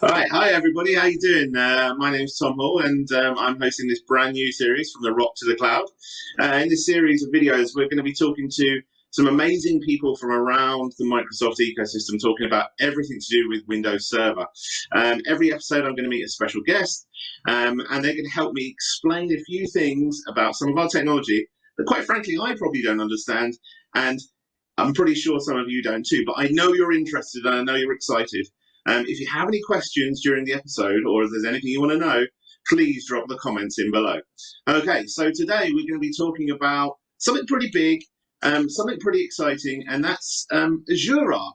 All right, hi everybody, how you doing? Uh, my name is Tom Hall and um, I'm hosting this brand new series from the rock to the cloud. Uh, in this series of videos, we're going to be talking to some amazing people from around the Microsoft ecosystem talking about everything to do with Windows Server. Um, every episode I'm going to meet a special guest um, and they're going to help me explain a few things about some of our technology that quite frankly I probably don't understand and I'm pretty sure some of you don't too, but I know you're interested and I know you're excited. Um, if you have any questions during the episode or if there's anything you want to know, please drop the comments in below. Okay, so today we're going to be talking about something pretty big, um, something pretty exciting, and that's um, Azure Arc.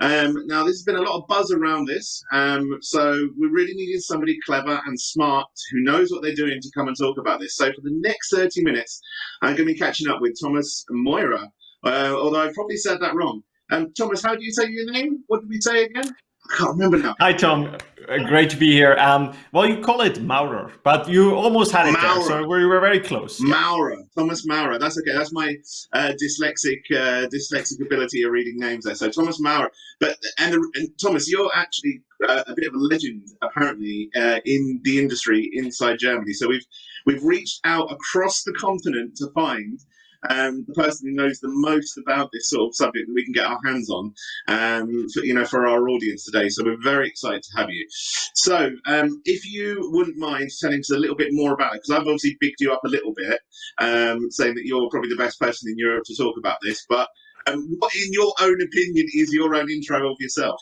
Um, now, there's been a lot of buzz around this, um, so we really needed somebody clever and smart who knows what they're doing to come and talk about this. So for the next 30 minutes, I'm going to be catching up with Thomas Moira, uh, although I probably said that wrong. Um, Thomas, how do you say your name? What did we say again? I can't remember now. Hi, Tom. Uh, great to be here. Um, well, you call it Maurer, but you almost had it Maurer. there, so we were very close. Maurer, yeah. Thomas Maurer. That's okay. That's my uh, dyslexic uh, dyslexic ability of reading names there. So Thomas Maurer. But and, and Thomas, you're actually uh, a bit of a legend apparently uh, in the industry inside Germany. So we've we've reached out across the continent to find um, the person who knows the most about this sort of subject that we can get our hands on, um, for, you know, for our audience today. So we're very excited to have you. So um, if you wouldn't mind telling us a little bit more about it, because I've obviously bigged you up a little bit, um, saying that you're probably the best person in Europe to talk about this, but um, what, in your own opinion, is your own intro of yourself?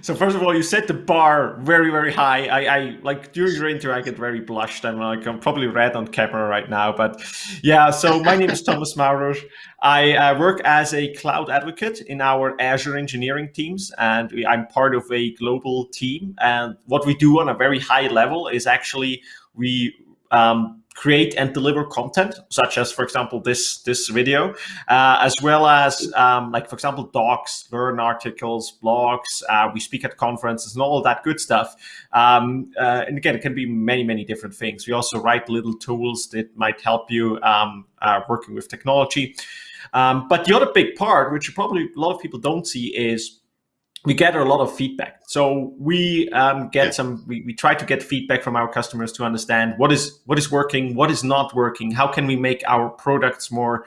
So first of all, you set the bar very, very high. I, I like during your intro, I get very blushed. I'm like, I'm probably red on camera right now, but yeah. So my name is Thomas Maurer. I uh, work as a cloud advocate in our Azure engineering teams, and I'm part of a global team. And what we do on a very high level is actually we um, create and deliver content, such as, for example, this this video, uh, as well as, um, like, for example, docs, learn articles, blogs. Uh, we speak at conferences and all that good stuff. Um, uh, and again, it can be many, many different things. We also write little tools that might help you um, uh, working with technology. Um, but the other big part, which probably a lot of people don't see, is we gather a lot of feedback. So we um, get some, we, we try to get feedback from our customers to understand what is what is working, what is not working, how can we make our products more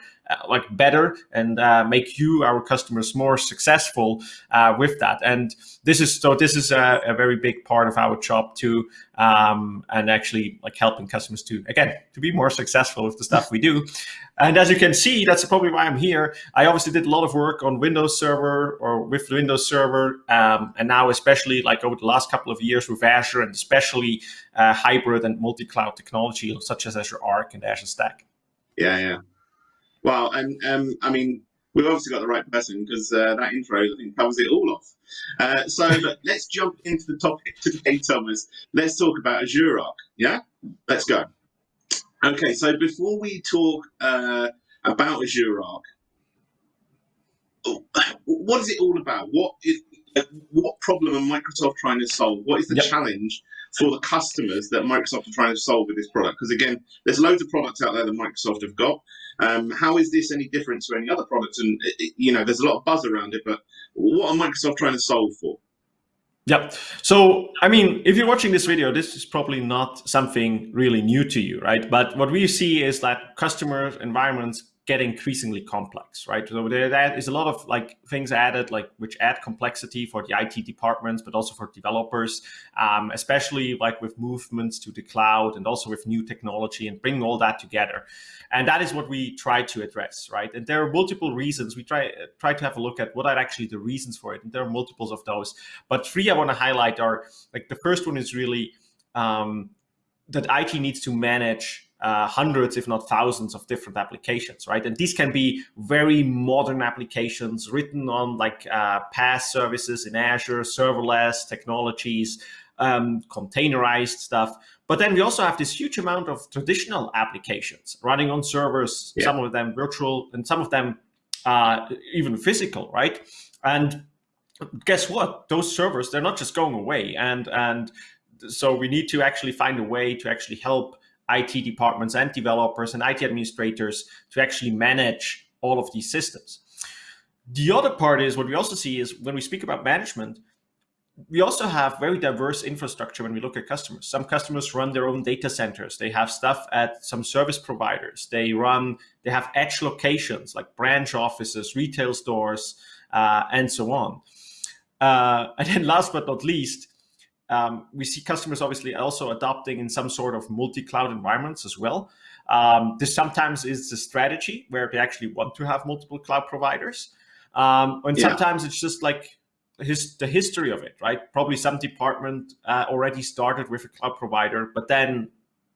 like better and uh, make you, our customers, more successful uh, with that. And this is so this is a, a very big part of our job too, um, and actually like helping customers to again to be more successful with the stuff we do. And as you can see, that's probably why I'm here. I obviously did a lot of work on Windows Server or with Windows Server, um, and now especially like over the last couple of years with Azure and especially uh, hybrid and multi-cloud technology such as Azure Arc and Azure Stack. Yeah, yeah. Well, and um, I mean, we've obviously got the right person because uh, that intro I think covers it all off. Uh, so let's jump into the topic today, Thomas. Let's talk about Azure Arc. Yeah, let's go. Okay, so before we talk uh, about Azure Arc, what is it all about? What is what problem are Microsoft trying to solve? What is the yep. challenge for the customers that Microsoft are trying to solve with this product? Because again, there's loads of products out there that Microsoft have got. Um, how is this any different to any other products? And you know, there's a lot of buzz around it, but what are Microsoft trying to solve for? Yep. So, I mean, if you're watching this video, this is probably not something really new to you, right? But what we see is that customer environments get increasingly complex, right? So there is a lot of like things added, like which add complexity for the IT departments, but also for developers, um, especially like with movements to the cloud and also with new technology and bring all that together. And that is what we try to address, right? And there are multiple reasons. We try try to have a look at what are actually the reasons for it, and there are multiples of those. But three I want to highlight are like the first one is really um, that IT needs to manage uh, hundreds, if not thousands of different applications, right? And these can be very modern applications written on like uh, PaaS services in Azure, serverless technologies, um, containerized stuff. But then we also have this huge amount of traditional applications running on servers, yeah. some of them virtual and some of them uh, even physical, right? And guess what? Those servers, they're not just going away. And, and so we need to actually find a way to actually help IT departments and developers and IT administrators to actually manage all of these systems. The other part is what we also see is when we speak about management, we also have very diverse infrastructure when we look at customers. Some customers run their own data centers. They have stuff at some service providers. They run, they have edge locations like branch offices, retail stores, uh, and so on. Uh, and then last but not least, um, we see customers obviously also adopting in some sort of multi-cloud environments as well. Um, this sometimes is a strategy where they actually want to have multiple cloud providers. Um, and yeah. sometimes it's just like his, the history of it, right? Probably some department uh, already started with a cloud provider, but then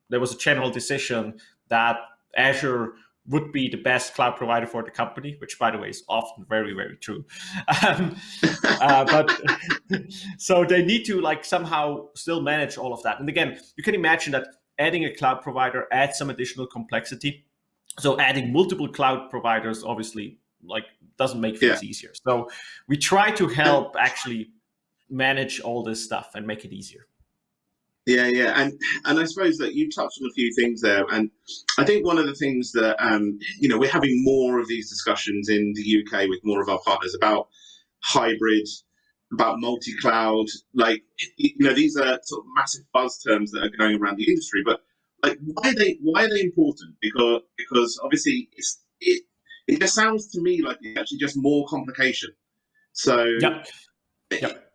there was a general decision that Azure would be the best cloud provider for the company, which by the way is often very, very true. Um, uh, but so they need to like somehow still manage all of that. And again, you can imagine that adding a cloud provider adds some additional complexity. So adding multiple cloud providers obviously like doesn't make things yeah. easier. So we try to help actually manage all this stuff and make it easier. Yeah, yeah, and and I suppose that you touched on a few things there, and I think one of the things that um, you know we're having more of these discussions in the UK with more of our partners about hybrid, about multi-cloud. Like you know, these are sort of massive buzz terms that are going around the industry, but like why are they why are they important? Because because obviously it's it it just sounds to me like it's actually just more complication. So yeah. Yep.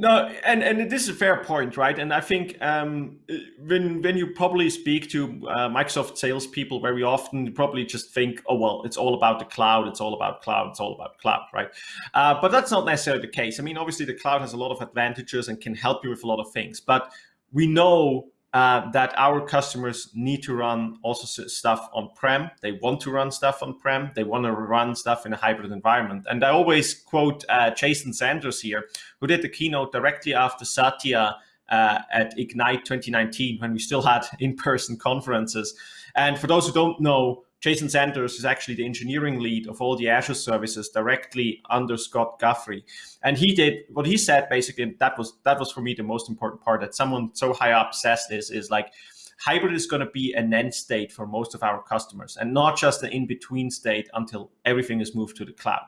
No, and and this is a fair point, right? And I think um, when when you probably speak to uh, Microsoft salespeople very often, you probably just think, oh well, it's all about the cloud, it's all about cloud, it's all about cloud, right? Uh, but that's not necessarily the case. I mean, obviously, the cloud has a lot of advantages and can help you with a lot of things. But we know uh, that our customers need to run also stuff on-prem. They want to run stuff on-prem. They want to run stuff in a hybrid environment. And I always quote uh, Jason Zander here, who did the keynote directly after Satya uh, at Ignite 2019, when we still had in-person conferences. And for those who don't know, Jason Zander is actually the engineering lead of all the Azure services directly under Scott Guthrie. And he did what he said basically, that was that was for me the most important part that someone so high up says this is like hybrid is going to be an end state for most of our customers and not just an in-between state until everything is moved to the cloud.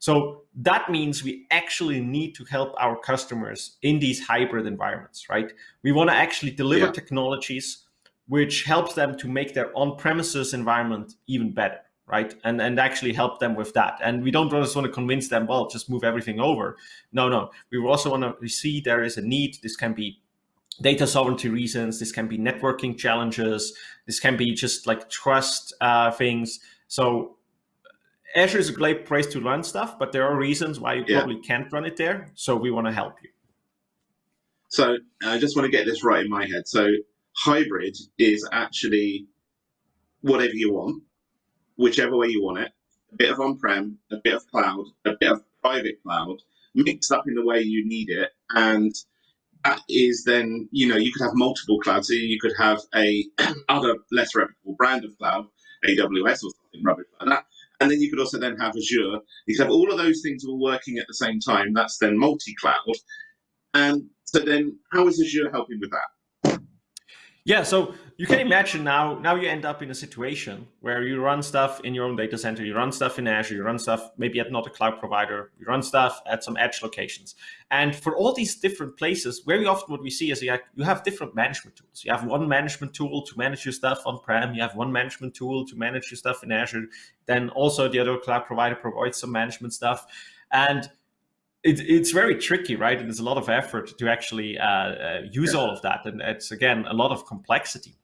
So that means we actually need to help our customers in these hybrid environments, right? We want to actually deliver yeah. technologies which helps them to make their on-premises environment even better, right? And and actually help them with that. And we don't just want to convince them, well, just move everything over. No, no. We also want to see there is a need. This can be data sovereignty reasons. This can be networking challenges. This can be just like trust uh, things. So Azure is a great place to run stuff, but there are reasons why you yeah. probably can't run it there. So we want to help you. So I just want to get this right in my head. So hybrid is actually whatever you want, whichever way you want it, a bit of on-prem, a bit of cloud, a bit of private cloud, mixed up in the way you need it. And that is then, you know, you could have multiple clouds. So you could have a other less reputable brand of cloud, AWS or something rubbish like that. And then you could also then have Azure. You could have all of those things all working at the same time. That's then multi-cloud. And so then how is Azure helping with that? Yeah, so you can imagine now, now you end up in a situation where you run stuff in your own data center, you run stuff in Azure, you run stuff maybe at not a cloud provider, you run stuff at some edge locations. And for all these different places, very often what we see is you have different management tools. You have one management tool to manage your stuff on-prem, you have one management tool to manage your stuff in Azure, then also the other cloud provider provides some management stuff. And it, it's very tricky, right? And there's a lot of effort to actually uh, uh, use yeah. all of that. And it's, again, a lot of complexity.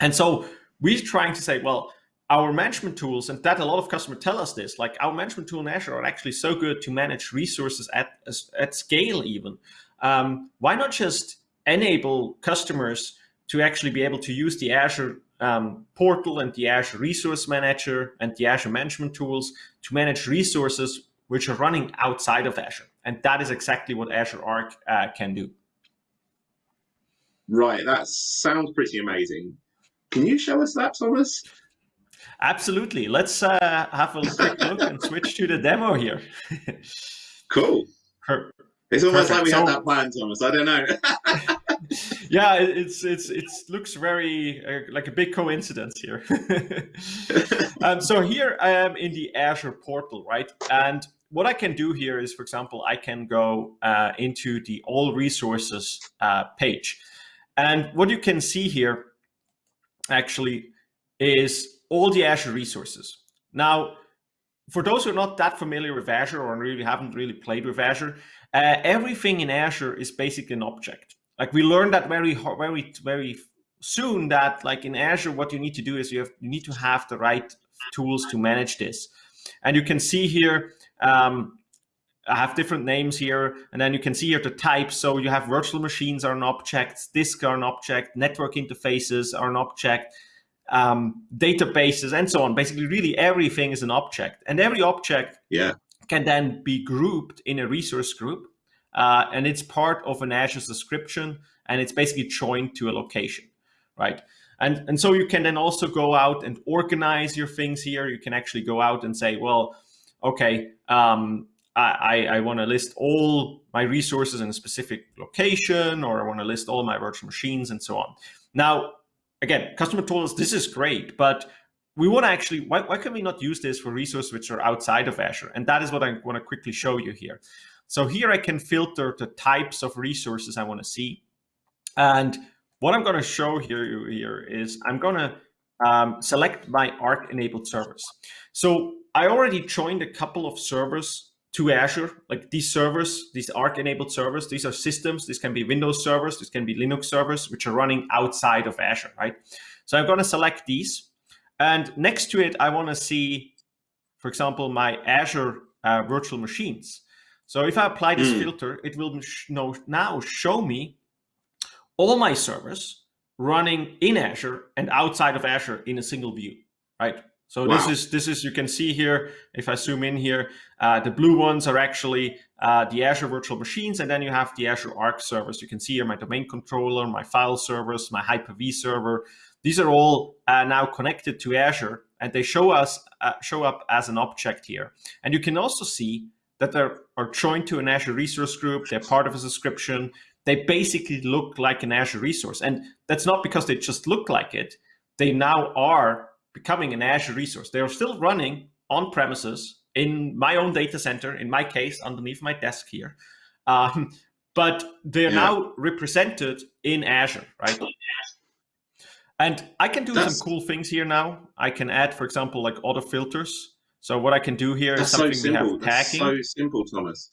And so we're trying to say, well, our management tools, and that a lot of customers tell us this, like our management tool in Azure are actually so good to manage resources at, at scale even. Um, why not just enable customers to actually be able to use the Azure um, portal and the Azure Resource Manager and the Azure management tools to manage resources which are running outside of Azure. And that is exactly what Azure Arc uh, can do. Right, that sounds pretty amazing. Can you show us that, Thomas? Absolutely. Let's uh, have a quick look and switch to the demo here. cool. Per it's almost Perfect. like we so, had that plan, Thomas. I don't know. yeah, it's it's it looks very uh, like a big coincidence here. um, so here I am in the Azure portal, right? And what I can do here is, for example, I can go uh, into the all resources uh, page. And what you can see here actually is all the Azure resources. Now, for those who are not that familiar with Azure or really haven't really played with Azure, uh, everything in Azure is basically an object. Like we learned that very, very, very soon that like in Azure, what you need to do is you have you need to have the right tools to manage this. And you can see here, um, I have different names here, and then you can see here the types. So you have virtual machines are an object, disk are an object, network interfaces are an object, um, databases, and so on. Basically, really everything is an object, and every object yeah. can then be grouped in a resource group, uh, and it's part of an Azure subscription, and it's basically joined to a location, right? And, and so you can then also go out and organize your things here. You can actually go out and say, well, okay, um, I, I want to list all my resources in a specific location, or I want to list all my virtual machines and so on. Now, again, customer told us this is great, but we want to actually, why, why can we not use this for resources which are outside of Azure? And that is what I want to quickly show you here. So here I can filter the types of resources I want to see. And what I'm going to show here, here is I'm going to um, select my Arc enabled servers. So I already joined a couple of servers to Azure, like these servers, these Arc enabled servers, these are systems. This can be Windows servers, this can be Linux servers, which are running outside of Azure, right? So I'm going to select these. And next to it, I want to see, for example, my Azure uh, virtual machines. So if I apply this mm. filter, it will now show me all my servers running in Azure and outside of Azure in a single view, right? So wow. this is this is you can see here if I zoom in here, uh, the blue ones are actually uh, the Azure virtual machines, and then you have the Azure Arc servers. You can see here my domain controller, my file servers, my Hyper-V server. These are all uh, now connected to Azure, and they show us uh, show up as an object here. And you can also see that they are joined to an Azure resource group. They're part of a subscription they basically look like an Azure resource. And that's not because they just look like it. They now are becoming an Azure resource. They are still running on premises in my own data center, in my case, underneath my desk here. Um, but they're yeah. now represented in Azure, right? And I can do That's... some cool things here now. I can add, for example, like auto filters. So what I can is here is something so we have tagging. That's so simple, Thomas.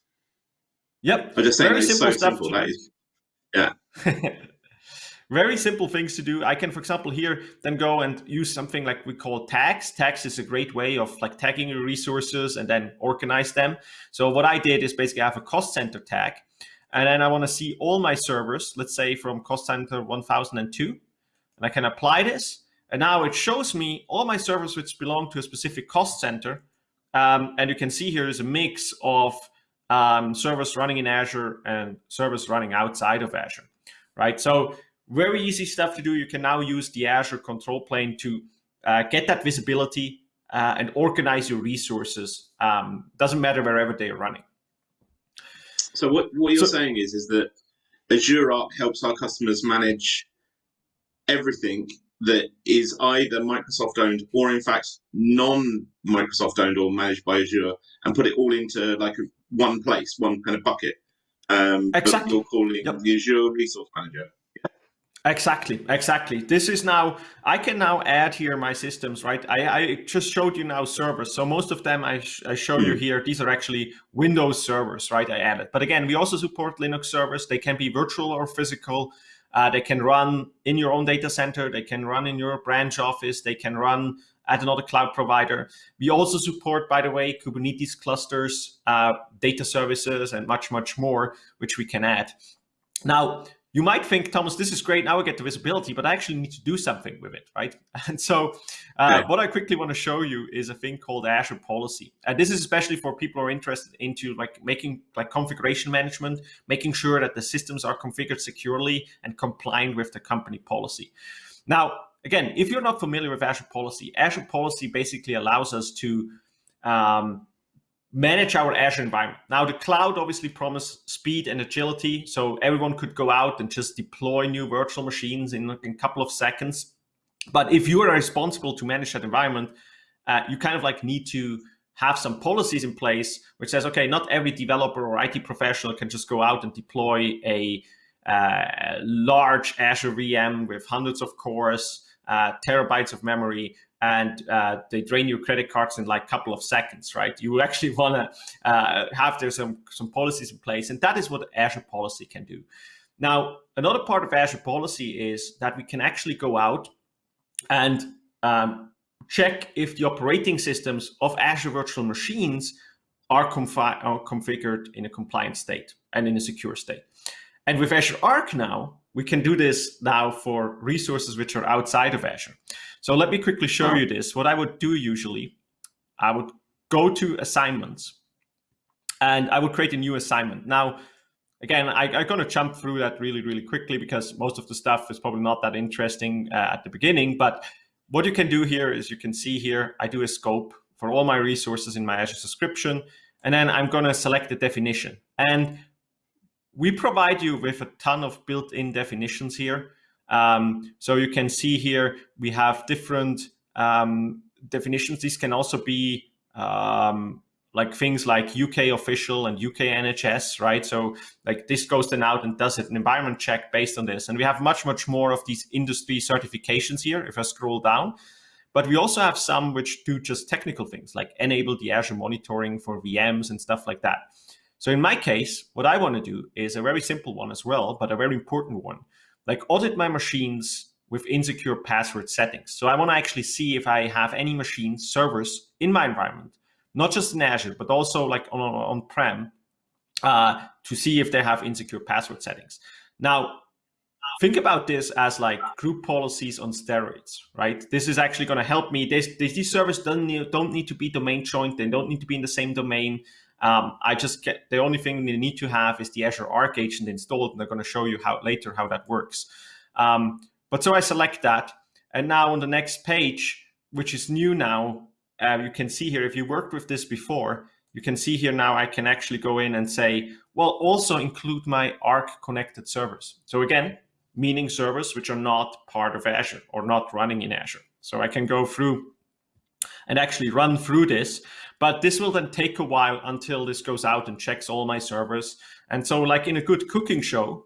Yep. I just saying Very simple so stuff. Simple. That is yeah. Very simple things to do. I can, for example, here then go and use something like we call tags. Tags is a great way of like tagging your resources and then organize them. So what I did is basically I have a cost center tag, and then I want to see all my servers, let's say from cost center 1002, and I can apply this. And now it shows me all my servers which belong to a specific cost center. Um, and you can see here is a mix of um, servers running in Azure and servers running outside of Azure, right? So very easy stuff to do. You can now use the Azure control plane to uh, get that visibility uh, and organize your resources. Um, doesn't matter wherever they are running. So what, what you're so, saying is, is that Azure Arc helps our customers manage everything that is either Microsoft owned or in fact non-Microsoft owned or managed by Azure and put it all into like one place, one kind of bucket. Um, exactly. You're calling yep. the Azure Resource Manager. Exactly, exactly. This is now, I can now add here my systems, right? I, I just showed you now servers. So most of them I, sh I show you hmm. here, these are actually Windows servers, right? I added. But again, we also support Linux servers. They can be virtual or physical. Uh, they can run in your own data center. They can run in your branch office. They can run at another cloud provider. We also support, by the way, Kubernetes clusters, uh, data services, and much, much more, which we can add. Now, you might think, Thomas, this is great. Now I get the visibility, but I actually need to do something with it, right? And so uh, what I quickly want to show you is a thing called Azure Policy. And this is especially for people who are interested into like making like configuration management, making sure that the systems are configured securely and compliant with the company policy. Now, again, if you're not familiar with Azure Policy, Azure Policy basically allows us to um, manage our Azure environment. Now, the cloud obviously promised speed and agility, so everyone could go out and just deploy new virtual machines in, in a couple of seconds. But if you are responsible to manage that environment, uh, you kind of like need to have some policies in place which says, okay, not every developer or IT professional can just go out and deploy a uh, large Azure VM with hundreds of cores, uh, terabytes of memory, and uh, they drain your credit cards in like a couple of seconds, right? You actually want to uh, have there some, some policies in place, and that is what Azure Policy can do. Now, another part of Azure Policy is that we can actually go out and um, check if the operating systems of Azure virtual machines are, are configured in a compliant state and in a secure state. And with Azure Arc now, we can do this now for resources which are outside of Azure. So let me quickly show you this. What I would do usually, I would go to assignments and I would create a new assignment. Now, again, I, am going to jump through that really, really quickly because most of the stuff is probably not that interesting uh, at the beginning. But what you can do here is you can see here, I do a scope for all my resources in my Azure subscription. And then I'm going to select the definition. And we provide you with a ton of built-in definitions here. Um, so you can see here, we have different um, definitions. These can also be um, like things like UK official and UK NHS, right? So like this goes then out and does an environment check based on this. And we have much, much more of these industry certifications here if I scroll down. But we also have some which do just technical things like enable the Azure monitoring for VMs and stuff like that. So in my case, what I want to do is a very simple one as well, but a very important one, like audit my machines with insecure password settings. So I want to actually see if I have any machine servers in my environment, not just in Azure, but also like on on-prem uh, to see if they have insecure password settings. Now, think about this as like group policies on steroids, right? This is actually going to help me. This, these servers don't need, don't need to be domain joined. They don't need to be in the same domain. Um, I just get the only thing they need to have is the Azure Arc agent installed, and they're going to show you how later how that works. Um, but so I select that, and now on the next page, which is new now, uh, you can see here if you worked with this before, you can see here now I can actually go in and say, well, also include my Arc connected servers. So again, meaning servers which are not part of Azure or not running in Azure. So I can go through and actually run through this. But this will then take a while until this goes out and checks all my servers. And so like in a good cooking show,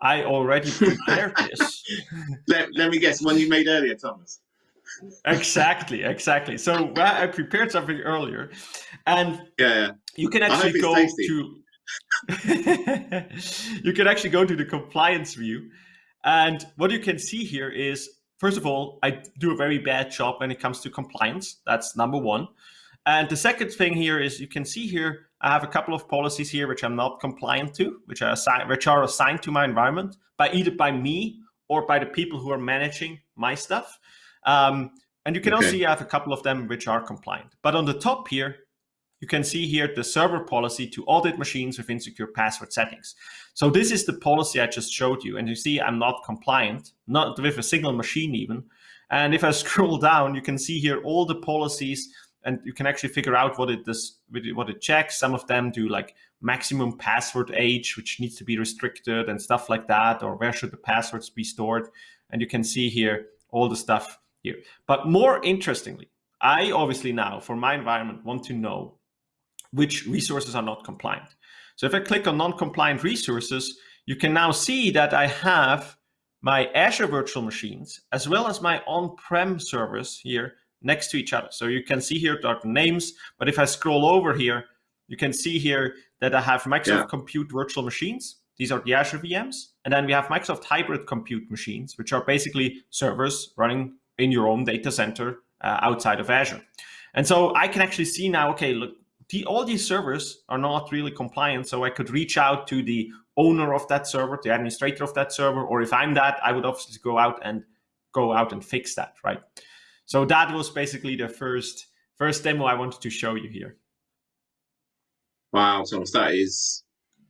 I already prepared this. let, let me guess, one you made earlier, Thomas. exactly, exactly. So well, I prepared something earlier, and yeah, yeah. you can actually go to you can actually go to the compliance view, and what you can see here is first of all, I do a very bad job when it comes to compliance. That's number one. And the second thing here is you can see here, I have a couple of policies here which I'm not compliant to, which are, assigned, which are assigned to my environment by either by me or by the people who are managing my stuff. Um, and you can okay. also see I have a couple of them which are compliant. But on the top here, you can see here the server policy to audit machines with insecure password settings. So this is the policy I just showed you. And you see I'm not compliant, not with a single machine even. And if I scroll down, you can see here all the policies and you can actually figure out what it does, what it checks. Some of them do like maximum password age, which needs to be restricted and stuff like that, or where should the passwords be stored. And you can see here all the stuff here. But more interestingly, I obviously now for my environment want to know which resources are not compliant. So if I click on non-compliant resources, you can now see that I have my Azure virtual machines as well as my on-prem servers here next to each other. So you can see here the names, but if I scroll over here, you can see here that I have Microsoft yeah. Compute virtual machines. These are the Azure VMs. And then we have Microsoft Hybrid Compute machines, which are basically servers running in your own data center uh, outside of Azure. And so I can actually see now, okay, look, the, all these servers are not really compliant. So I could reach out to the owner of that server, the administrator of that server, or if I'm that, I would obviously go out and go out and fix that, right? So that was basically the first first demo I wanted to show you here. Wow, Thomas, that is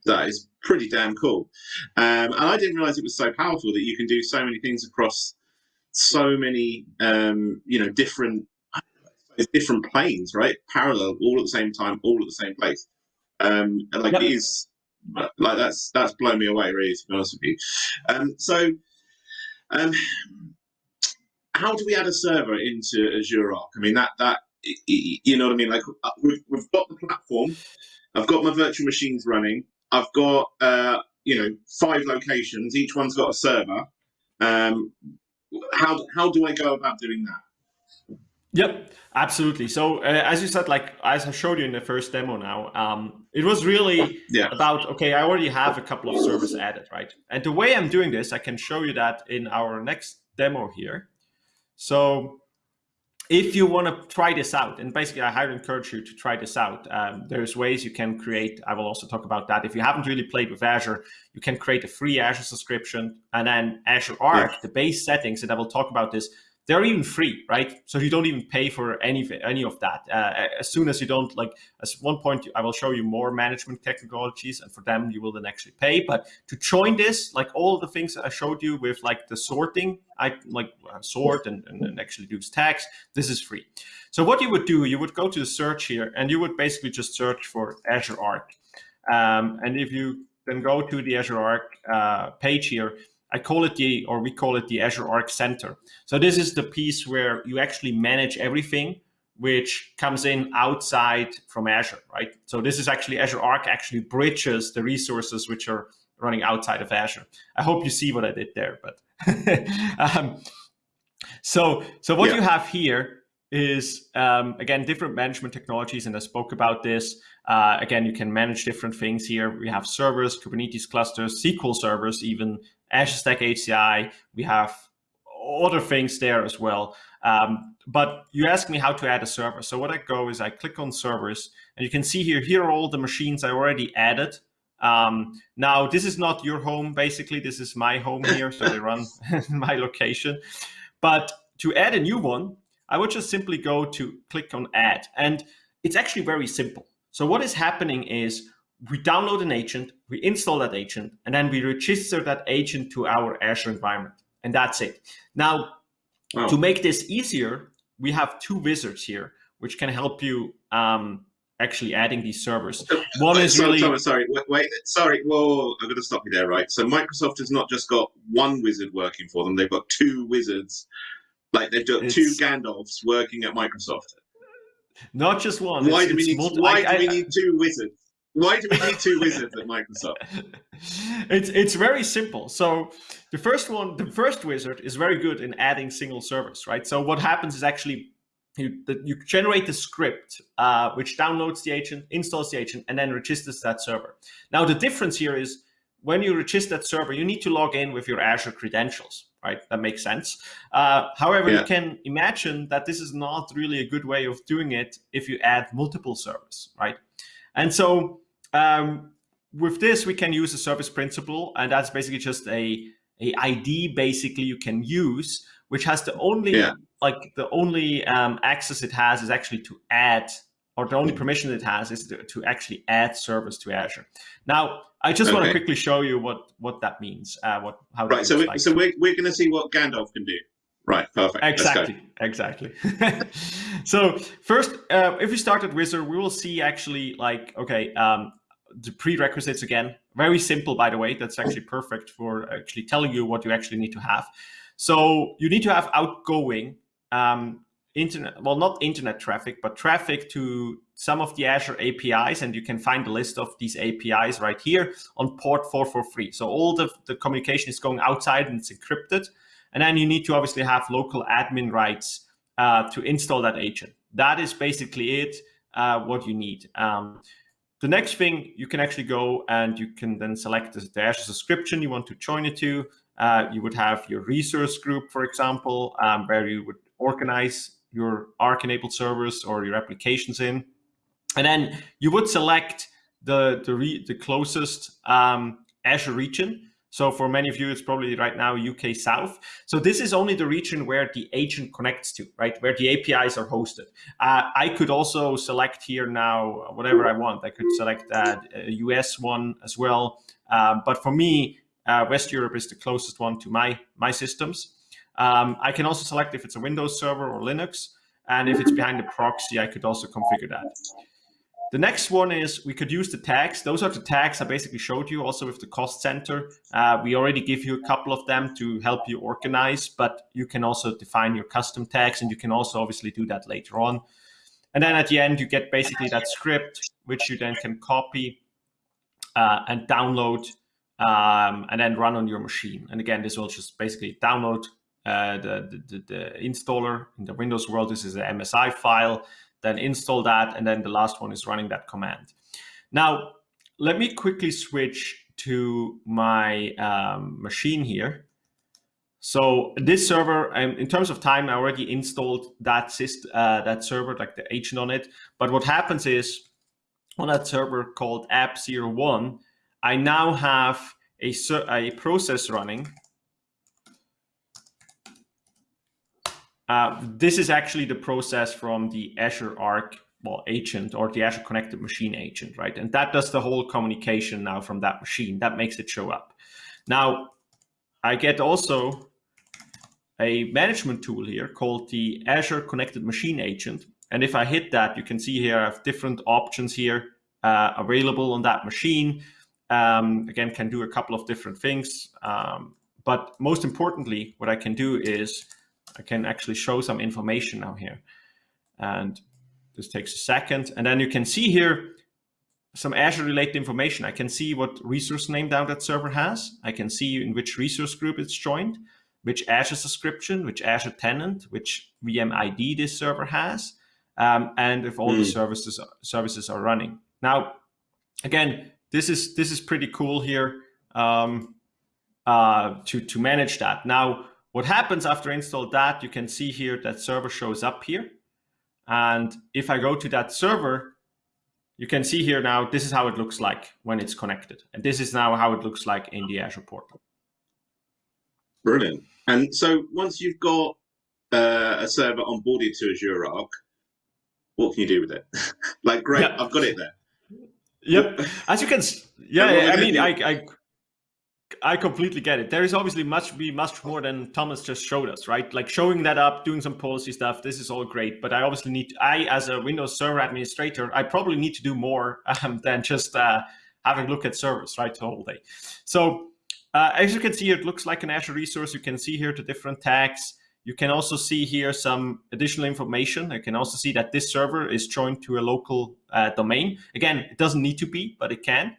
that is pretty damn cool. Um, and I didn't realize it was so powerful that you can do so many things across so many um, you know different different planes, right? Parallel, all at the same time, all at the same place. Um, and like yep. it is like that's that's blown me away, really, to be honest with you. Um, so um, how do we add a server into Azure Arc? I mean, that that you know what I mean? Like uh, we've, we've got the platform, I've got my virtual machines running, I've got uh, you know five locations, each one's got a server. Um, how how do I go about doing that? Yep, absolutely. So uh, as you said, like as I showed you in the first demo now, um, it was really yeah. about, okay, I already have a couple of servers added, right? And the way I'm doing this, I can show you that in our next demo here. So if you want to try this out, and basically I highly encourage you to try this out. Um, there's ways you can create, I will also talk about that. If you haven't really played with Azure, you can create a free Azure subscription and then Azure Arc, yeah. the base settings, and I will talk about this, they're even free, right? So you don't even pay for any any of that. Uh, as soon as you don't like, at one point I will show you more management technologies, and for them you will then actually pay. But to join this, like all the things I showed you with like the sorting, I like uh, sort and, and, and actually use tags. This is free. So what you would do, you would go to the search here, and you would basically just search for Azure Arc. Um, and if you then go to the Azure Arc uh, page here, I call it the, or we call it the Azure Arc Center. So this is the piece where you actually manage everything which comes in outside from Azure, right? So this is actually Azure Arc actually bridges the resources which are running outside of Azure. I hope you see what I did there, but um, so so what yeah. you have here is um, again different management technologies, and I spoke about this. Uh, again, you can manage different things here. We have servers, Kubernetes clusters, SQL servers, even Azure Stack HCI. We have other things there as well. Um, but you ask me how to add a server. So what I go is I click on servers and you can see here, here are all the machines I already added. Um, now, this is not your home, basically. This is my home here, so they run my location. But to add a new one, I would just simply go to click on add. And it's actually very simple. So what is happening is we download an agent, we install that agent, and then we register that agent to our Azure environment. And that's it. Now, wow. to make this easier, we have two wizards here, which can help you um, actually adding these servers. One is sorry, really... Sorry, sorry, wait, wait, sorry, whoa, I'm going to stop you there, right? So Microsoft has not just got one wizard working for them, they've got two wizards. Like they've got it's... two Gandalfs working at Microsoft. Not just one. Why it's, do we need? Why I, do we need two wizards? Why do we need two wizards at Microsoft? It's it's very simple. So the first one, the first wizard is very good in adding single servers, right? So what happens is actually you, you generate the script uh, which downloads the agent, installs the agent, and then registers that server. Now the difference here is when you register that server, you need to log in with your Azure credentials, right? That makes sense. Uh, however, yeah. you can imagine that this is not really a good way of doing it if you add multiple servers, right? And so um, with this, we can use a service principal, and that's basically just a, a ID basically you can use, which has the only yeah. like the only um, access it has is actually to add, or the only permission it has is to, to actually add service to Azure. Now, I just okay. want to quickly show you what what that means. Uh, what how right. So we, like. so we're we're going to see what Gandalf can do. Right, perfect. Exactly, exactly. so first, uh, if we start at Wizard, we will see actually like, okay, um, the prerequisites again, very simple, by the way. That's actually perfect for actually telling you what you actually need to have. So you need to have outgoing um, internet, well, not internet traffic, but traffic to some of the Azure APIs. And you can find the list of these APIs right here on port 443. So all the, the communication is going outside and it's encrypted. And then you need to obviously have local admin rights uh, to install that agent. That is basically it, uh, what you need. Um, the next thing, you can actually go and you can then select the Azure subscription you want to join it to. Uh, you would have your resource group, for example, um, where you would organize your Arc-enabled servers or your applications in. And then you would select the, the, the closest um, Azure region. So for many of you, it's probably right now UK South. So this is only the region where the agent connects to, right? Where the APIs are hosted. Uh, I could also select here now whatever I want. I could select uh, a US one as well. Um, but for me, uh, West Europe is the closest one to my, my systems. Um, I can also select if it's a Windows server or Linux. And if it's behind the proxy, I could also configure that. The next one is we could use the tags. Those are the tags I basically showed you also with the cost center. Uh, we already give you a couple of them to help you organize, but you can also define your custom tags and you can also obviously do that later on. And then at the end, you get basically that script, which you then can copy uh, and download um, and then run on your machine. And again, this will just basically download uh, the, the, the, installer in the Windows world. This is an MSI file, then install that, and then the last one is running that command. Now, let me quickly switch to my um, machine here. So this server, um, in terms of time, I already installed that system, uh, that server, like the agent on it. But what happens is on that server called app01, I now have a, a process running. Uh, this is actually the process from the Azure Arc well, agent or the Azure Connected Machine agent, right? And that does the whole communication now from that machine. That makes it show up. Now, I get also a management tool here called the Azure Connected Machine Agent. And if I hit that, you can see here I have different options here uh, available on that machine. Um, again, can do a couple of different things. Um, but most importantly, what I can do is I can actually show some information now here. And this takes a second. And then you can see here some Azure related information. I can see what resource name down that server has. I can see in which resource group it's joined which Azure subscription, which Azure tenant, which VM ID this server has, um, and if all mm. the hmm. services services are running. Now, again, this is this is pretty cool here um, uh, to to manage that. Now, what happens after install that? You can see here that server shows up here, and if I go to that server, you can see here now this is how it looks like when it's connected, and this is now how it looks like in the Azure portal. Brilliant. And so once you've got uh, a server onboarded to Azure Arc, what can you do with it? like, great, yeah. I've got it there. Yep. As you can, yeah, yeah I mean, I, I, I completely get it. There is obviously much be much more than Thomas just showed us, right? Like showing that up, doing some policy stuff. This is all great, but I obviously need. To, I, as a Windows Server administrator, I probably need to do more um, than just uh, having a look at servers, right, the whole day. So uh, as you can see, it looks like an Azure resource. You can see here the different tags. You can also see here some additional information. You can also see that this server is joined to a local uh, domain. Again, it doesn't need to be, but it can.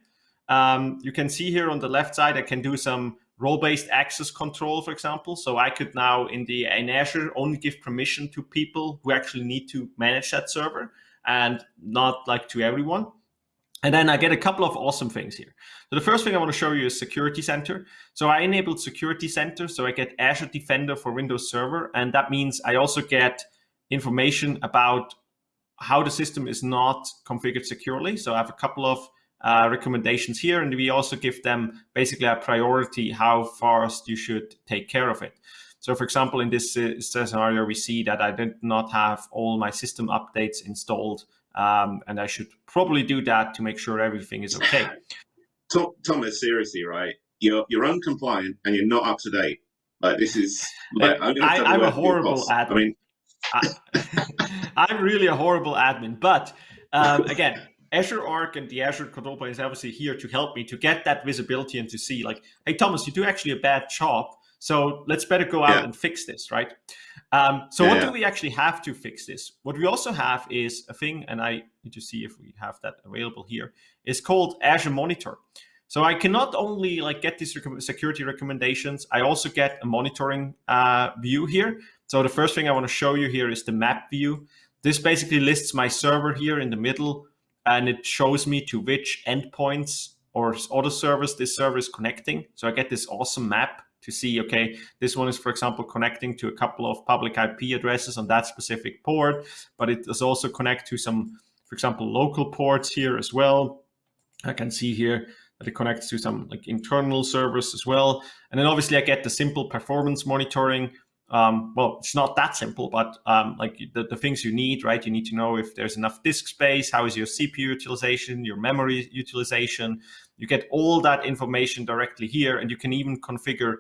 Um, you can see here on the left side, I can do some role-based access control, for example. So I could now in the in Azure only give permission to people who actually need to manage that server and not like to everyone. And then I get a couple of awesome things here. So the first thing I want to show you is Security Center. So I enabled Security Center, so I get Azure Defender for Windows Server, and that means I also get information about how the system is not configured securely. So I have a couple of uh, recommendations here, and we also give them basically a priority how fast you should take care of it. So for example, in this uh, scenario, we see that I did not have all my system updates installed um, and I should probably do that to make sure everything is okay. Thomas, seriously, right? You're you're uncompliant and you're not up to date. Like this is. Like, I'm, I, am a horrible admin. I mean, I, am really a horrible admin. But um, again, Azure Arc and the Azure Control Plane is obviously here to help me to get that visibility and to see like, hey, Thomas, you do actually a bad job. So let's better go out yeah. and fix this, right? Um, so yeah, what yeah. do we actually have to fix this? What we also have is a thing, and I need to see if we have that available here, is called Azure Monitor. So I can not only like get these rec security recommendations, I also get a monitoring uh, view here. So the first thing I want to show you here is the map view. This basically lists my server here in the middle, and it shows me to which endpoints or other servers this server is connecting. So I get this awesome map to see, okay, this one is, for example, connecting to a couple of public IP addresses on that specific port, but it does also connect to some, for example, local ports here as well. I can see here that it connects to some like internal servers as well. And then obviously I get the simple performance monitoring. Um, well, it's not that simple, but um, like the, the things you need, right? You need to know if there's enough disk space, how is your CPU utilization, your memory utilization. You get all that information directly here, and you can even configure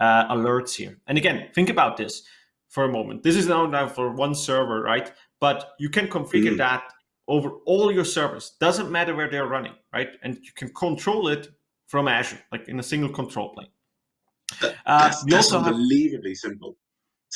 uh, alerts here. And again, think about this for a moment. This is now, now for one server, right? But you can configure mm. that over all your servers. Doesn't matter where they're running, right? And you can control it from Azure, like in a single control plane. Uh, that's, that's unbelievably have... simple.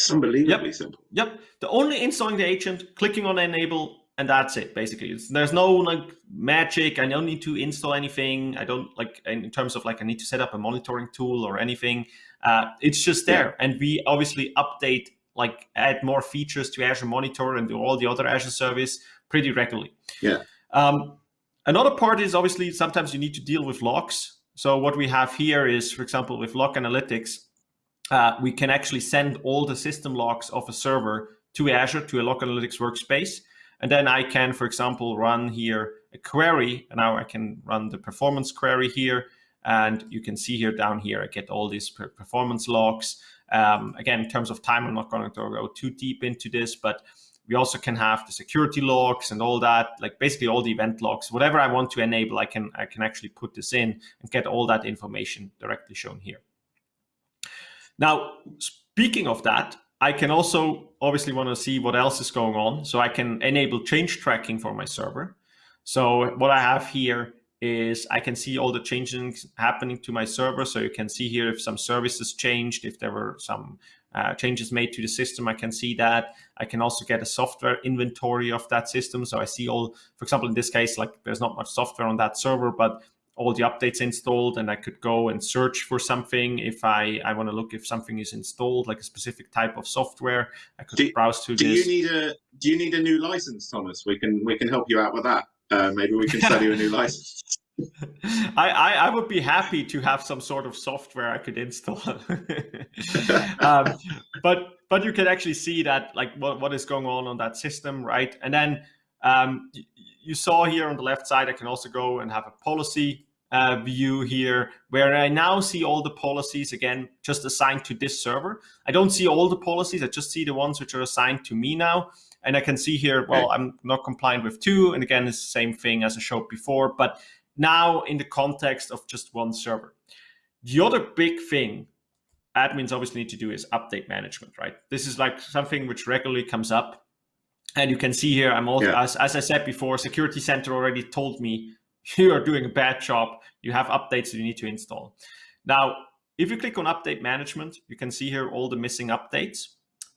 It's unbelievably yep. simple. Yep. The only installing the agent, clicking on enable, and that's it basically it's, there's no like magic i don't need to install anything i don't like in terms of like i need to set up a monitoring tool or anything uh, it's just there yeah. and we obviously update like add more features to azure monitor and do all the other azure service pretty regularly yeah um, another part is obviously sometimes you need to deal with logs so what we have here is for example with log analytics uh, we can actually send all the system logs of a server to azure to a log analytics workspace and then I can, for example, run here a query. And now I can run the performance query here. And you can see here down here, I get all these performance logs. Um, again, in terms of time, I'm not going to go too deep into this, but we also can have the security logs and all that, like basically all the event logs, whatever I want to enable, I can, I can actually put this in and get all that information directly shown here. Now, speaking of that, I can also obviously want to see what else is going on. So I can enable change tracking for my server. So what I have here is I can see all the changes happening to my server. So you can see here if some services changed, if there were some uh, changes made to the system, I can see that. I can also get a software inventory of that system. So I see all, for example, in this case, like there's not much software on that server, but all the updates installed and I could go and search for something if I, I want to look if something is installed, like a specific type of software. I could do, browse through do this. Do you need a do you need a new license, Thomas? We can we can help you out with that. Uh, maybe we can sell you a new license. I, I, I, would be happy to have some sort of software I could install. um, but but you can actually see that like what, what is going on on that system, right? And then um, you saw here on the left side, I can also go and have a policy uh, view here where I now see all the policies again just assigned to this server. I don't see all the policies, I just see the ones which are assigned to me now. And I can see here, well, I'm not compliant with two. And again, it's the same thing as I showed before, but now in the context of just one server. The other big thing admins obviously need to do is update management, right? This is like something which regularly comes up. And you can see here, I'm also, yeah. as, as I said before, Security Center already told me you are doing a bad job. You have updates that you need to install. Now, if you click on update management, you can see here all the missing updates.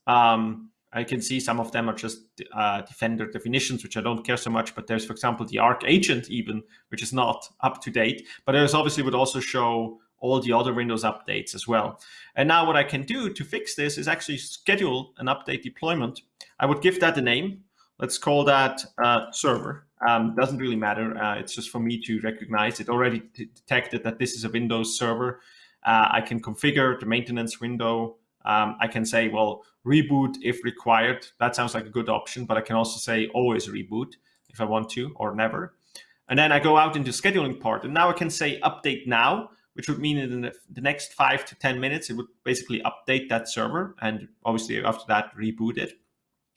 Um, I can see some of them are just uh, Defender definitions, which I don't care so much, but there's, for example, the Arc agent even, which is not up to date, but there's obviously would also show all the other Windows updates as well. And now what I can do to fix this is actually schedule an update deployment. I would give that a name. Let's call that uh, server. Um, doesn't really matter. Uh, it's just for me to recognize it already detected that this is a Windows server. Uh, I can configure the maintenance window. Um, I can say, well, reboot if required. That sounds like a good option, but I can also say always reboot if I want to or never. And then I go out into scheduling part. And now I can say update now, which would mean in the next five to 10 minutes, it would basically update that server. And obviously after that, reboot it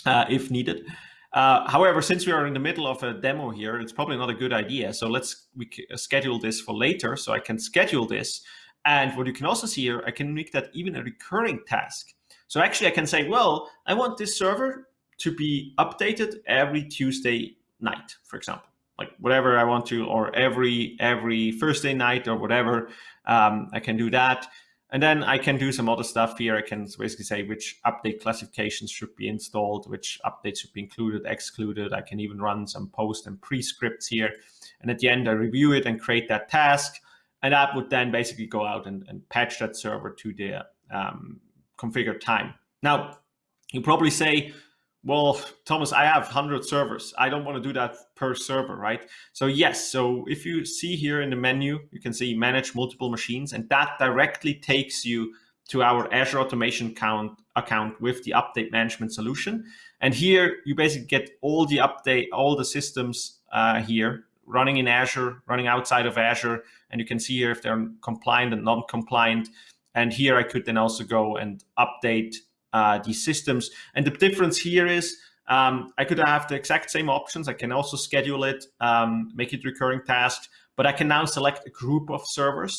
uh, if needed. Uh, however, since we are in the middle of a demo here, it's probably not a good idea. So let's we schedule this for later. So I can schedule this. And what you can also see here, I can make that even a recurring task. So actually I can say, well, I want this server to be updated every Tuesday night, for example, like whatever I want to, or every every Thursday night or whatever, um, I can do that. And then I can do some other stuff here. I can basically say which update classifications should be installed, which updates should be included, excluded. I can even run some post and pre-scripts here. And at the end, I review it and create that task. And that would then basically go out and, and patch that server to the um, configured time. Now, you probably say, well, Thomas, I have 100 servers. I don't want to do that per server, right? So yes, so if you see here in the menu, you can see manage multiple machines, and that directly takes you to our Azure Automation account, account with the update management solution. And here you basically get all the update, all the systems uh, here running in Azure, running outside of Azure, and you can see here if they're compliant and non-compliant. And here I could then also go and update uh, these systems. And the difference here is um, I could have the exact same options. I can also schedule it, um, make it recurring tasks, but I can now select a group of servers.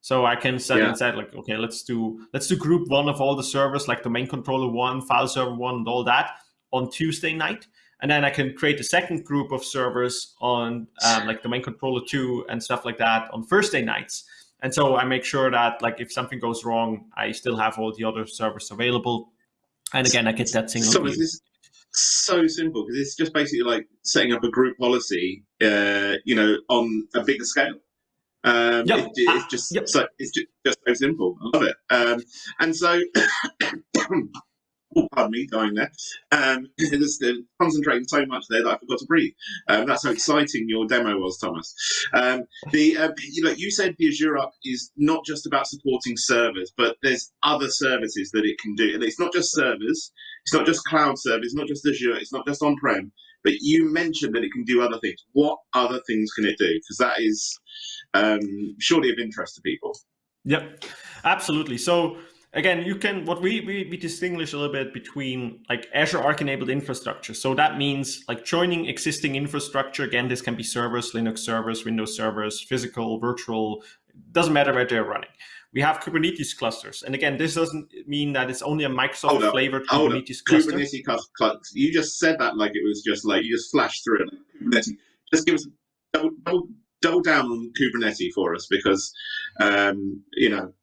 So I can set yeah. instead like, okay, let's do let's do group one of all the servers, like domain controller one, file server one, and all that on Tuesday night. And then I can create a second group of servers on um, like domain controller two and stuff like that on Thursday nights. And so I make sure that like if something goes wrong, I still have all the other servers available. And again, I get that single so is this so simple because it's just basically like setting up a group policy, uh, you know, on a bigger scale. Um, yep. it, it's just yep. so it's just, just so simple. I love it. Um, and so oh, pardon me, going there. Um, just concentrating so much there that I forgot to breathe. Um, that's how exciting your demo was, Thomas. Um, the uh, you know you said the Azure Arc is not just about supporting servers, but there's other services that it can do, and it's not just servers. It's not just cloud service. It's not just Azure. It's not just on-prem. But you mentioned that it can do other things. What other things can it do? Because that is um, surely of interest to people. Yep, absolutely. So again, you can, what we, we, we distinguish a little bit between like Azure Arc enabled infrastructure. So that means like joining existing infrastructure. Again, this can be servers, Linux servers, Windows servers, physical, virtual, doesn't matter where they're running. We have Kubernetes clusters. And again, this doesn't mean that it's only a Microsoft flavored Kubernetes cluster. Kubernetes cluster. You just said that like it was just like, you just flashed through it. Kubernetes. Just give us double, double, double down on Kubernetes for us because, um, you know,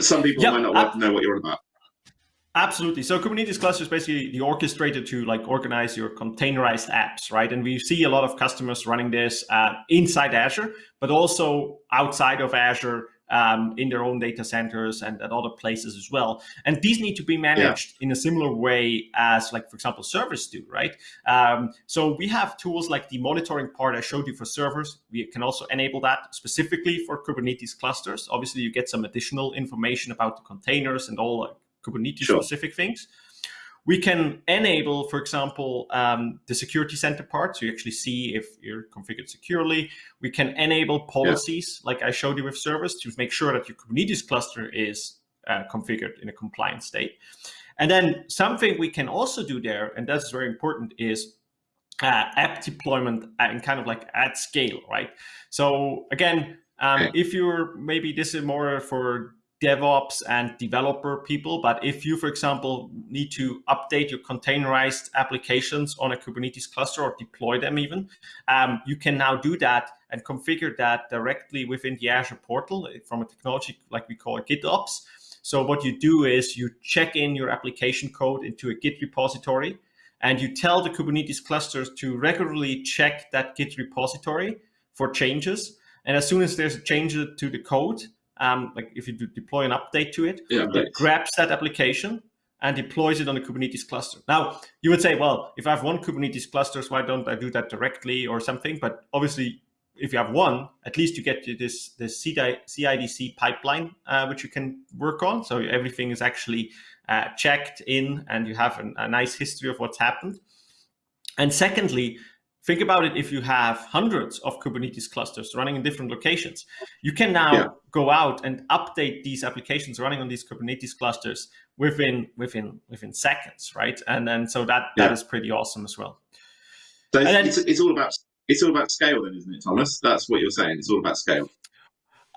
some people yep. might not know what you're about. Absolutely. So Kubernetes cluster is basically the orchestrator to like organize your containerized apps, right? And we see a lot of customers running this uh, inside Azure, but also outside of Azure um, in their own data centers and at other places as well. And these need to be managed yeah. in a similar way as like, for example, servers do, right? Um, so we have tools like the monitoring part I showed you for servers. We can also enable that specifically for Kubernetes clusters. Obviously, you get some additional information about the containers and all like, Kubernetes sure. specific things. We can enable, for example, um, the security center part, so you actually see if you're configured securely. We can enable policies, yeah. like I showed you with service to make sure that your Kubernetes cluster is uh, configured in a compliant state. And then something we can also do there, and that's very important, is uh, app deployment and kind of like at scale, right? So again, um, if you're maybe this is more for DevOps and developer people. But if you, for example, need to update your containerized applications on a Kubernetes cluster or deploy them even, um, you can now do that and configure that directly within the Azure portal from a technology like we call it GitOps. So what you do is you check in your application code into a Git repository and you tell the Kubernetes clusters to regularly check that Git repository for changes. And as soon as there's a change to the code, um, like if you deploy an update to it, yeah, it grabs that application and deploys it on the Kubernetes cluster. Now, you would say, well, if I have one Kubernetes cluster, why don't I do that directly or something? But obviously, if you have one, at least you get this, this CIDC pipeline, uh, which you can work on. So everything is actually uh, checked in and you have an, a nice history of what's happened. And secondly, Think about it if you have hundreds of Kubernetes clusters running in different locations. You can now yeah. go out and update these applications running on these Kubernetes clusters within within within seconds, right? And then so that yeah. that is pretty awesome as well. So it's, then, it's, it's, all about it's all about scale, then, isn't it, Thomas? That's what you're saying. It's all about scale.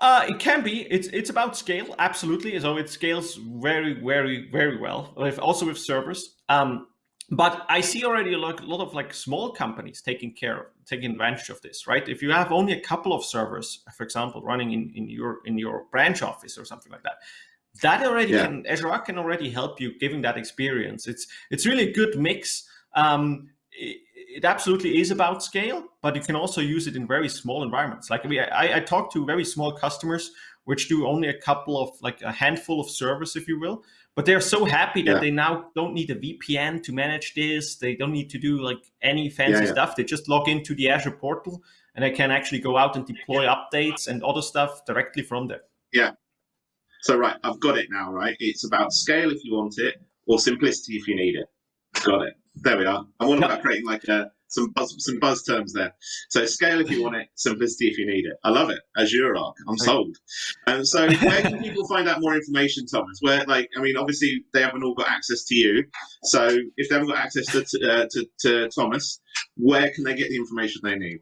Uh, it can be. It's it's about scale, absolutely. So it scales very, very, very well. Also with servers. Um, but I see already a lot, a lot of like small companies taking care of, taking advantage of this, right? If you have only a couple of servers, for example, running in, in your in your branch office or something like that, that already yeah. can Azure Arc can already help you giving that experience. It's it's really a good mix. Um, it, it, absolutely is about scale, but you can also use it in very small environments. Like we, I, I talk to very small customers which do only a couple of like a handful of servers, if you will, but they're so happy that yeah. they now don't need a VPN to manage this. They don't need to do like any fancy yeah, yeah. stuff. They just log into the Azure portal and they can actually go out and deploy updates and other stuff directly from there. Yeah. So, right, I've got it now, right? It's about scale if you want it or simplicity if you need it. Got it. There we are. I'm all about creating like a some buzz, some buzz terms there. So scale if you want it, simplicity if you need it. I love it. Azure Arc, I'm sold. And so where can people find out more information, Thomas? Where, like, I mean, obviously they haven't all got access to you. So if they haven't got access to, uh, to, to Thomas, where can they get the information they need?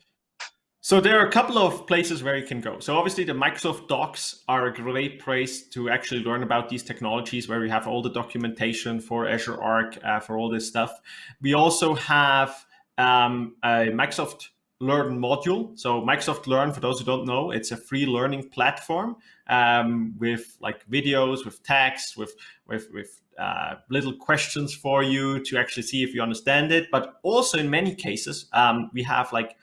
So there are a couple of places where you can go. So obviously the Microsoft Docs are a great place to actually learn about these technologies where we have all the documentation for Azure Arc, uh, for all this stuff. We also have um, a Microsoft Learn module. So Microsoft Learn, for those who don't know, it's a free learning platform um, with like videos, with text, with with with uh, little questions for you to actually see if you understand it. But also in many cases, um, we have like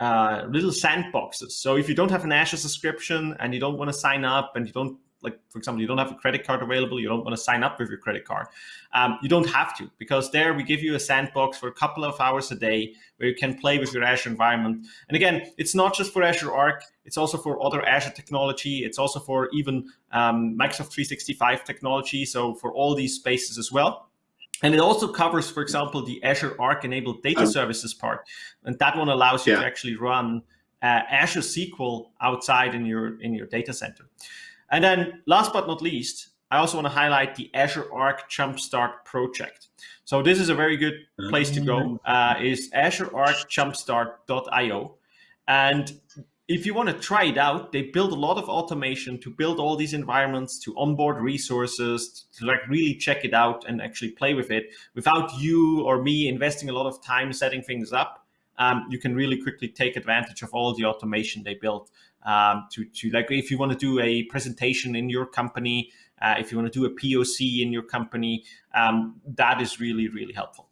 uh, little sandboxes. So if you don't have an Azure subscription and you don't want to sign up and you don't like, for example, you don't have a credit card available, you don't want to sign up with your credit card, um, you don't have to because there we give you a sandbox for a couple of hours a day where you can play with your Azure environment. And again, it's not just for Azure Arc, it's also for other Azure technology. It's also for even um, Microsoft 365 technology. So for all these spaces as well. And it also covers, for example, the Azure Arc enabled data oh. services part. And that one allows you yeah. to actually run uh, Azure SQL outside in your in your data center. And then last but not least, I also want to highlight the Azure Arc Jumpstart project. So this is a very good place to go, mm-hmm. uh, is azurearcjumpstart.io. And if you want to try it out, they build a lot of automation to build all these environments, to onboard resources, to like really check it out and actually play with it without you or me investing a lot of time setting things up. Um, you can really quickly take advantage of all the automation they built um, to, to like if you want to do a presentation in your company, uh, if you want to do a POC in your company, um, that is really, really helpful.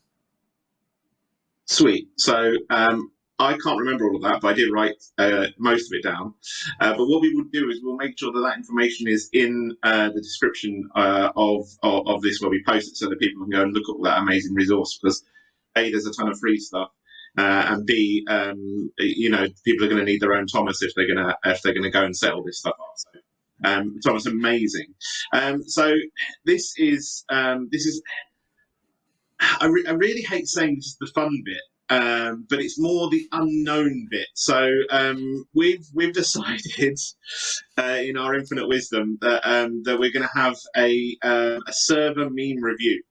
Sweet. So um, I can't remember all of that, but I did write uh, most of it down. Uh, but what we would do is we'll make sure that that information is in uh, the description uh, of, of, of this where we post it, so that people can go and look at that amazing resource. Because a there's a ton of free stuff, uh, and b um, you know people are going to need their own Thomas if they're going to if they're going to go and set all this stuff up. So um, Thomas, amazing. Um, so this is um, this is. I, re I really hate saying this is the fun bit, um, but it's more the unknown bit. So um, we've we've decided uh, in our infinite wisdom that that we're going to have a uh, a server meme review.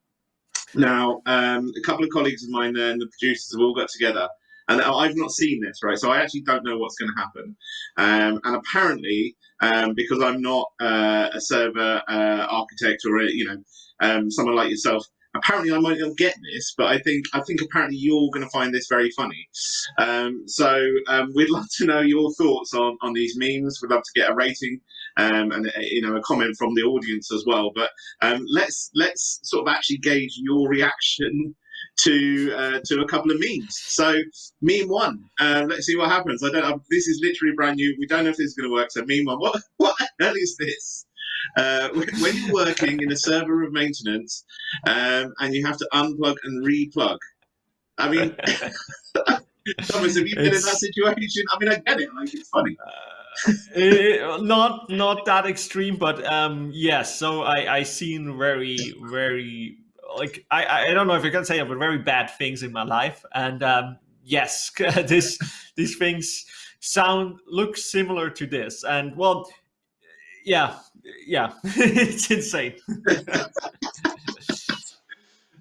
Now, um, a couple of colleagues of mine there and the producers have all got together, and I've not seen this, right? So I actually don't know what's going to happen. Um, and apparently, um, because I'm not uh, a server uh, architect or a, you know someone like yourself, apparently I might not get this, but I think I think apparently you're going to find this very funny. Um, so um, we'd love to know your thoughts on on these memes. We'd love to get a rating um, and uh, you know a comment from the audience as well. But um, let's let's sort of actually gauge your reaction to uh, to a couple of memes. So meme one, uh, let's see what happens. I don't. this is literally brand new. We don't know if this is going to work. So meme one, what what the hell is this? Uh, when you're working in a server of maintenance um, and you have to unplug and replug, I mean, Thomas, have you been it's, in that situation? I mean, I get it. Like, it's funny. Eh, not not that extreme, but um, yes. So I I seen very very like I I don't know if I can say it, but very bad things in my life, and um, yes, this these things sound look similar to this, and well, yeah, yeah, it's insane.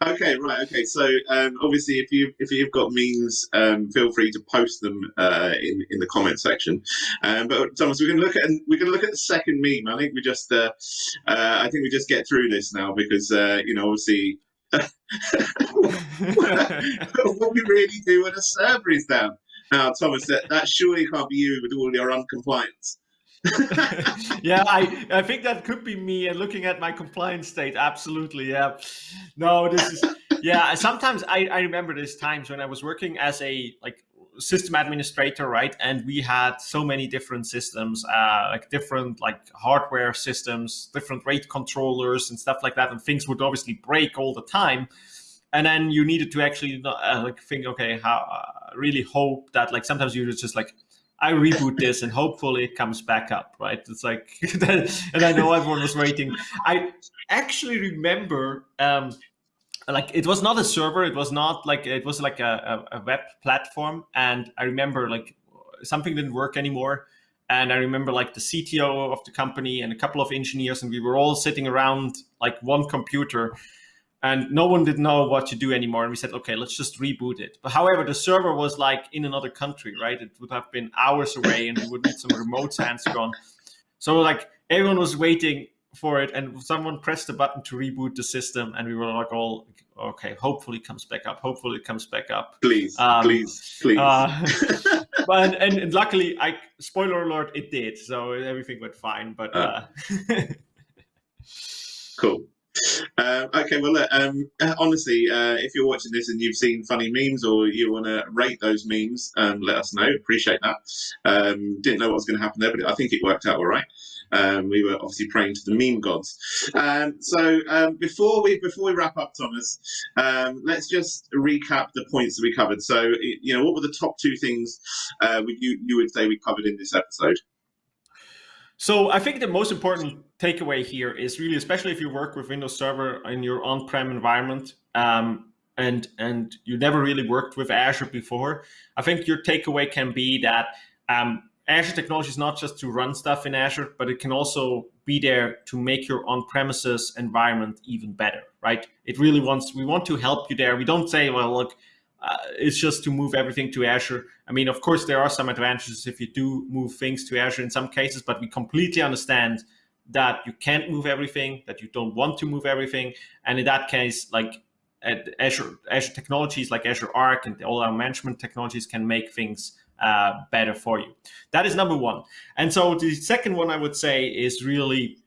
Okay, right. Okay, so um, obviously, if you if you've got memes, um, feel free to post them uh, in in the comment section. Um, but Thomas, going to look at going to look at the second meme. I think we just uh, uh, I think we just get through this now because uh, you know obviously. what we really do when a server is down. Now, Thomas, that, that surely can't be you with all your uncompliance. yeah, I, I think that could be me and looking at my compliance state. Absolutely. Yeah. No, this is, yeah. Sometimes I, I remember these times when I was working as a like system administrator, right? And we had so many different systems, uh, like different like hardware systems, different RAID controllers and stuff like that. And things would obviously break all the time. And then you needed to actually uh, like think, okay, how uh, really hope that like sometimes you just like I reboot this and hopefully it comes back up, right? It's like, and I know everyone was waiting. I actually remember, um, like it was not a server, it was not like it was like a, a, web platform, and I remember like something didn't work anymore, and I remember like the CTO of the company and a couple of engineers, and we were all sitting around like one computer, and no one did know what to do anymore. And we said, okay, let's just reboot it. But however, the server was like in another country, right? It would have been hours away and we would need some remote hands gone. So like everyone was waiting for it and someone pressed the button to reboot the system and we were like all okay hopefully it comes back up hopefully it comes back up please um, please please uh, but and, and, luckily, I spoiler alert, it did. So everything went fine. But uh. cool. Uh, okay, well, look, um, honestly, uh, if you're watching this and you've seen funny memes or you want to rate those memes, um, let us know. Appreciate that. Um, didn't know what was going to happen there, but I think it worked out all right. Um, we were obviously praying to the meme gods. Um, so before we before we wrap up, Thomas, let's just recap the points that we covered. So you know, what were the top two things uh, you you would say we covered in this episode? So I think the most important takeaway here is really, especially if you work with Windows Server in your on-prem environment, um, and and you never really worked with Azure before, I think your takeaway can be that um, Azure technology is not just to run stuff in Azure, but it can also be there to make your on-premises environment even better, right? It really wants, we want to help you there. We don't say, well, look, uh, it's just to move everything to Azure. I mean, of course, there are some advantages if you do move things to Azure in some cases, but we completely understand that you can't move everything, that you don't want to move everything. And in that case, like Azure, Azure technologies like Azure Arc and all our management technologies can make things uh, better for you. That is number one. And so the second one I would say is really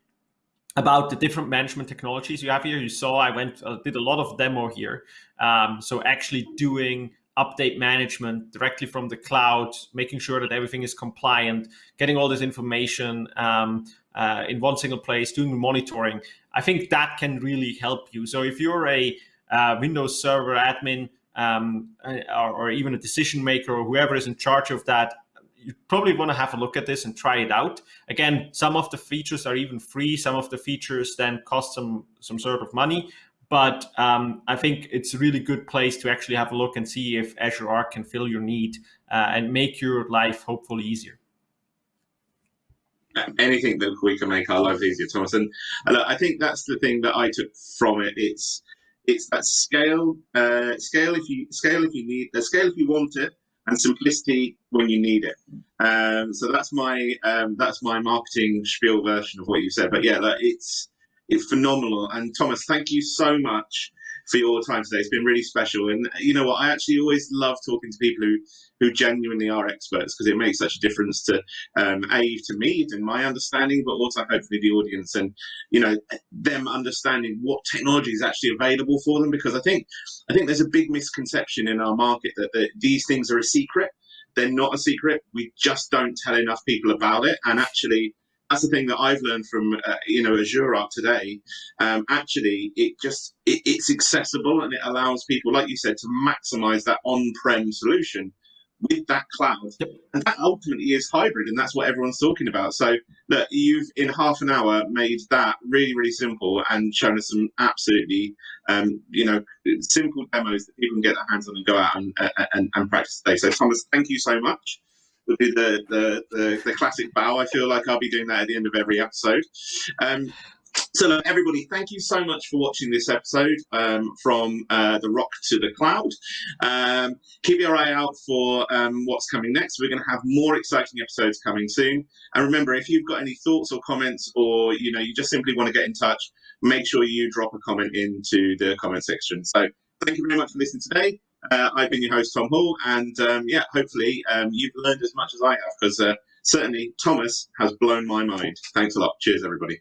about the different management technologies you have here. You saw I went uh, did a lot of demo here. Um, so actually doing update management directly from the cloud, making sure that everything is compliant, getting all this information um, uh, in one single place, doing monitoring. I think that can really help you. So if you're a uh, Windows Server admin um, uh, or, or, even a decision maker or whoever is in charge of that, you probably want to have a look at this and try it out. Again, some of the features are even free. Some of the features then cost some some sort of money. But um, I think it's a really good place to actually have a look and see if Azure Arc can fill your need uh, and make your life hopefully easier anything that we can make our lives easier, Thomas. And, and I think that's the thing that I took from it. It's it's that scale, uh, scale if you scale if you need, uh, scale if you want it, and simplicity when you need it. Um, so that's my um, that's my marketing spiel version of what you said. But yeah, that it's it's phenomenal. And Thomas, thank you so much for your time today. It's been really special. And you know what? I actually always love talking to people who who genuinely are experts because it makes such a difference to um, a to me and my understanding, but also hopefully the audience and you know them understanding what technology is actually available for them. Because I think I think there's a big misconception in our market that, that these things are a secret. They're not a secret. We just don't tell enough people about it. And actually, that's the thing that I've learned from uh, you know Azure Arc today. Um, actually, it just it, it's accessible and it allows people, like you said, to maximize that on-prem solution with that cloud. Yep. And that ultimately is hybrid, and that's what everyone's talking about. So look, you've in half an hour made that really, really simple and shown us some absolutely, um, you know, simple demos that people can get their hands on and go out and, and, and practice today. So Thomas, thank you so much. Would be the, the, the, the classic bow. I feel like I'll be doing that at the end of every episode. Um, so look, everybody, thank you so much for watching this episode um, from uh, the rock to the cloud. Um, keep your eye out for um, what's coming next. We're going to have more exciting episodes coming soon. And remember, if you've got any thoughts or comments, or you know, you just simply want to get in touch, make sure you drop a comment into the comment section. So thank you very much for listening today. Uh, I've been your host, Tom Hall, and um, yeah, hopefully um, you've learned as much as I have, because uh, certainly Thomas has blown my mind. Thanks a lot. Cheers, everybody.